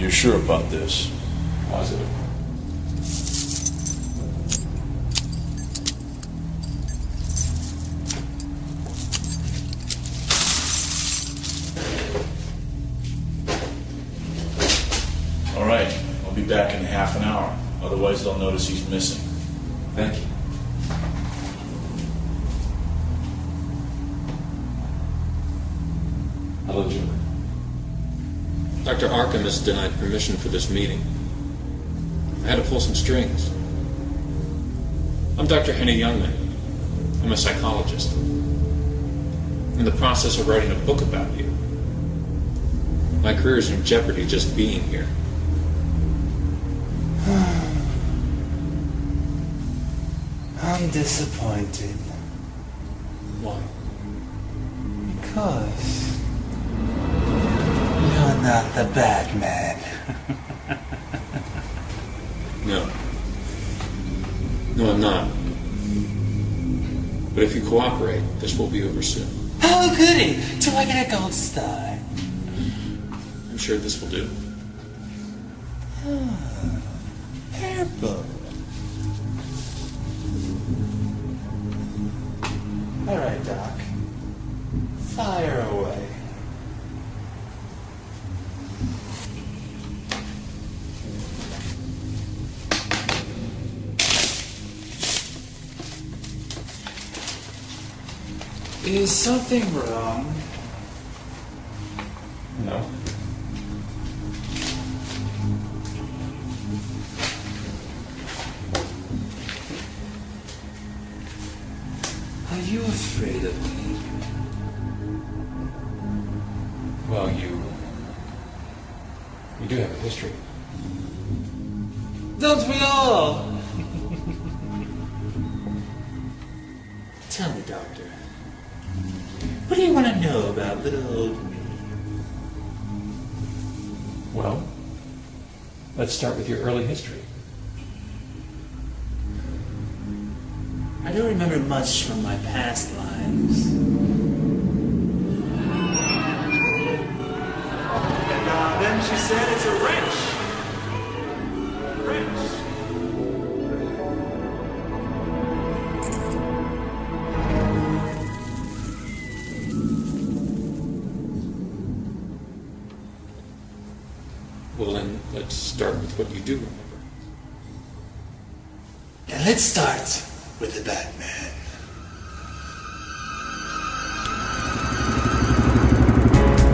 You're sure about this? Positive. Otherwise, they'll notice he's missing. Thank you. Hello, Julie. Dr. Arkham has denied permission for this meeting. I had to pull some strings. I'm Dr. Henny Youngman. I'm a psychologist. In the process of writing a book about you. My career is in jeopardy just being here. I'm disappointed Why? because you're not the Batman. No. No, I'm not. But if you cooperate, this will be over soon. Oh, goody! Do I get a gold star? I'm sure this will do. Ah, purple. All right, Doc. Fire away. Is something wrong? No. You afraid of me? Well, you. You do have a history. Don't we all? Tell me, Doctor. What do you want to know about little old me? Well, let's start with your early history. I don't remember much from my past lives. And uh, then she said it's a wrench. Wrench. Well, then, let's start with what you do remember. And let's start with the Batman.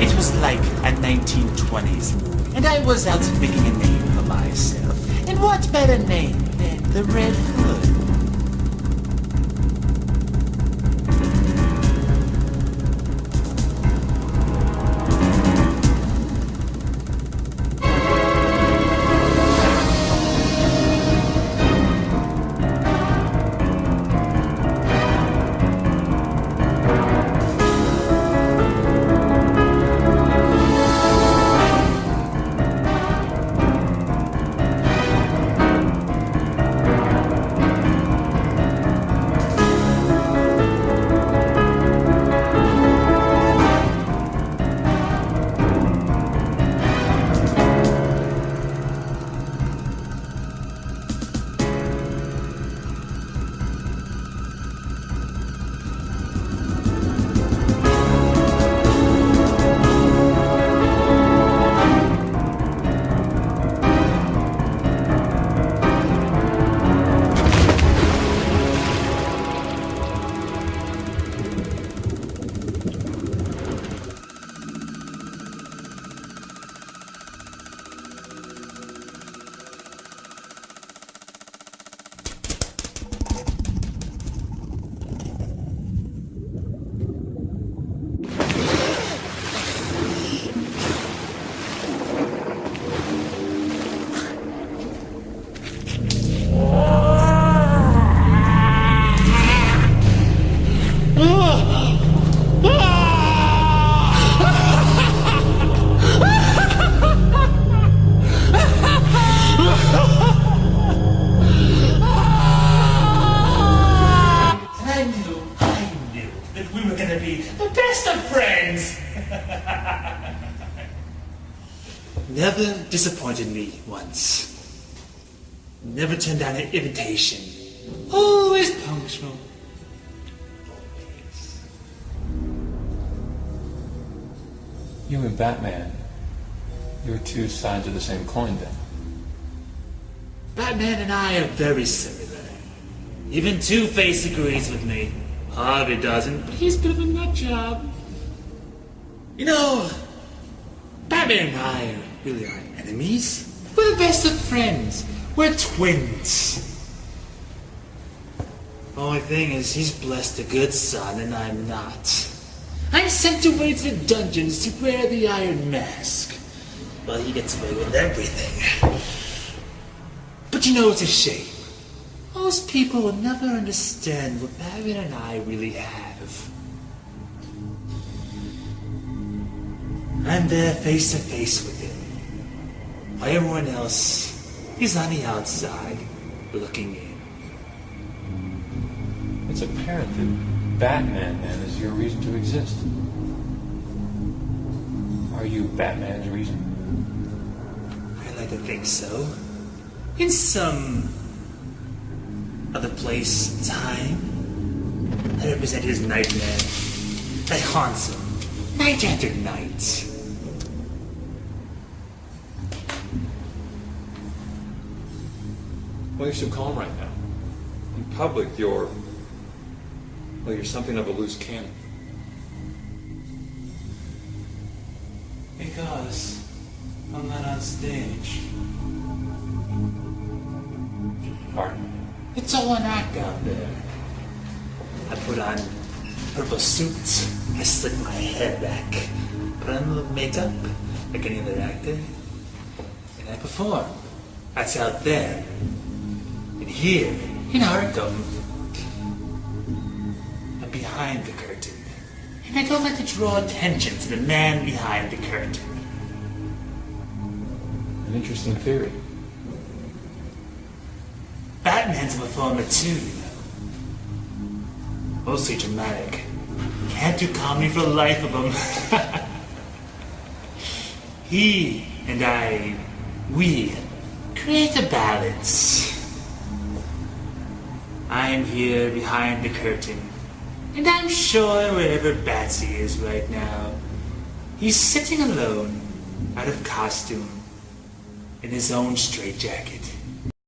It was like a 1920s and I was out making a name for myself. And what better name than the Red never disappointed me once. Never turned down an invitation. Always punctual. You and Batman, you're two sides of the same coin then. Batman and I are very similar. Even Two Face agrees with me. Harvey doesn't, but he's a bit of a nut job. You know, Batman and I really aren't enemies. We're the best of friends. We're twins. Only thing is, he's blessed a good son, and I'm not. I'm sent away to the dungeons to wear the Iron Mask. Well, he gets away with everything. But you know, it's a shame. Most people will never understand what Batman and I really have. I'm there face to face with. While everyone else is on the outside, looking in. It's apparent that Batman then is your reason to exist. Are you Batman's reason? I like to think so. In some other place, time, I represent his nightmare that haunts him night after night. Why are you so calm right now? In public, you're. Well, you're something of a loose cannon. Because I'm not on stage. Pardon? It's all an act out there. I put on purple suits. I slick my hair back. Put on a little makeup, like any other actor. And I perform. That's out there. And here, in our I'm behind the curtain. And I don't like to draw attention to the man behind the curtain. An interesting theory. Batman's a performer too, you know. Mostly dramatic. Can't do comedy for the life of him. he and I, we create a balance. I'm here behind the curtain, and I'm sure wherever Batsy is right now, he's sitting alone, out of costume, in his own straitjacket.